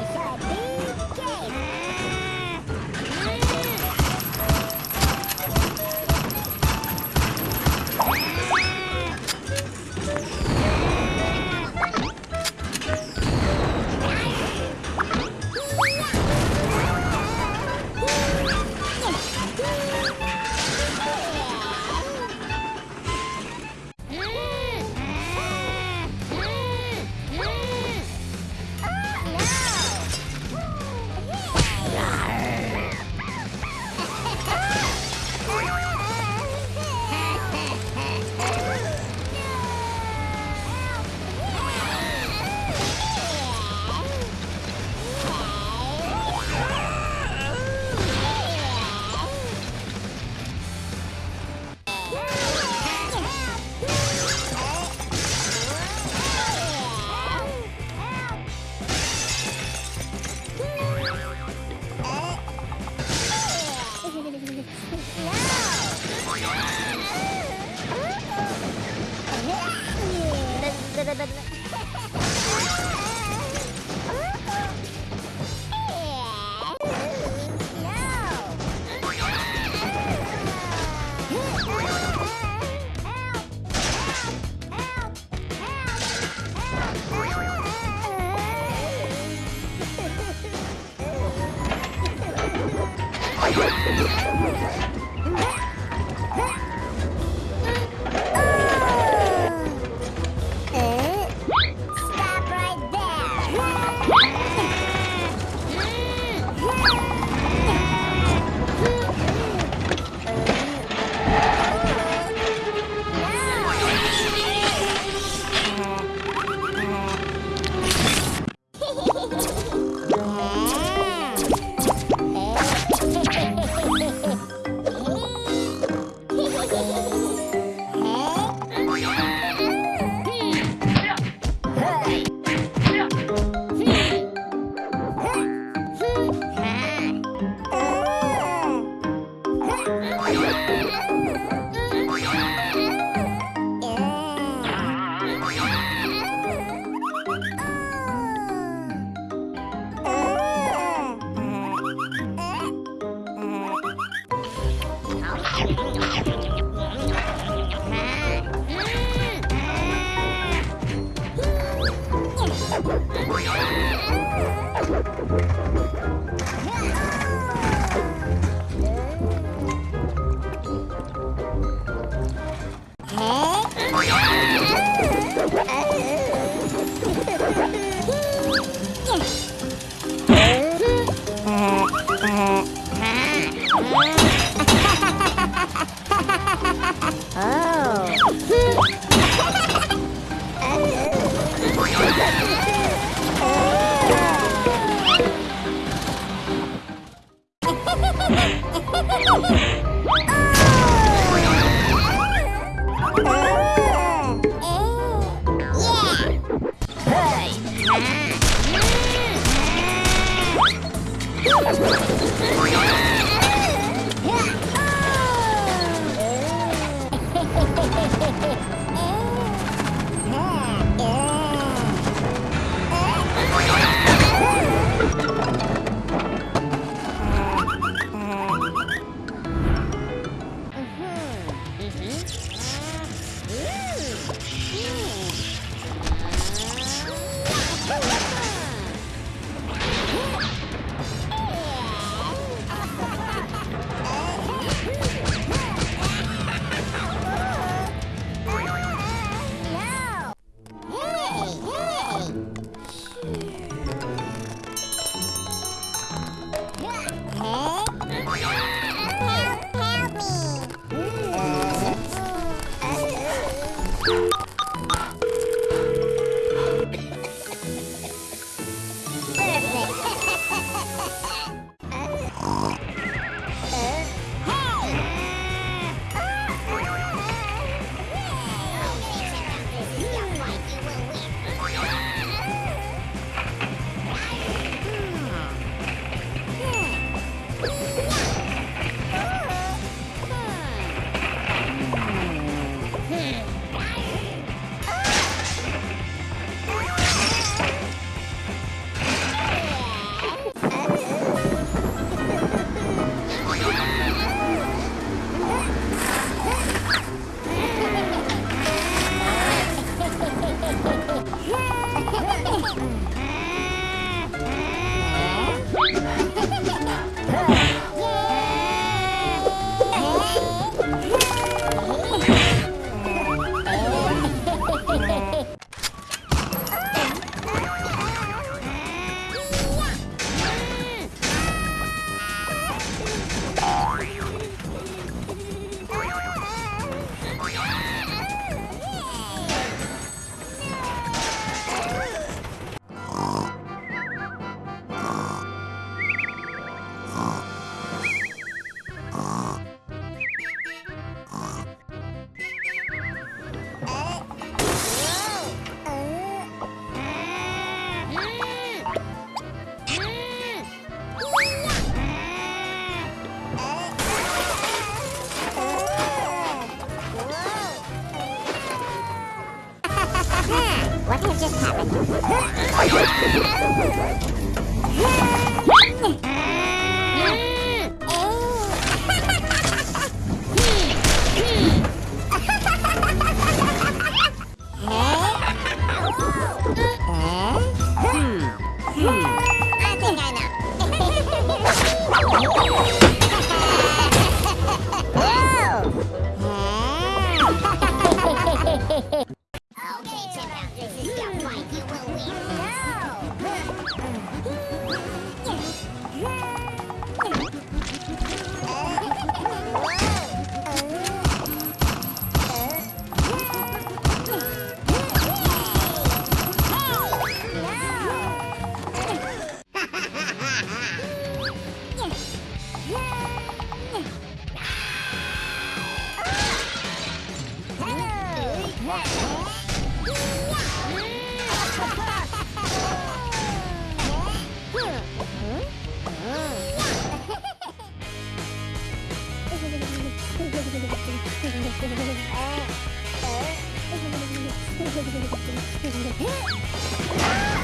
outside. Stop Hey, hey! Help, help me! Huh. 手を入れて。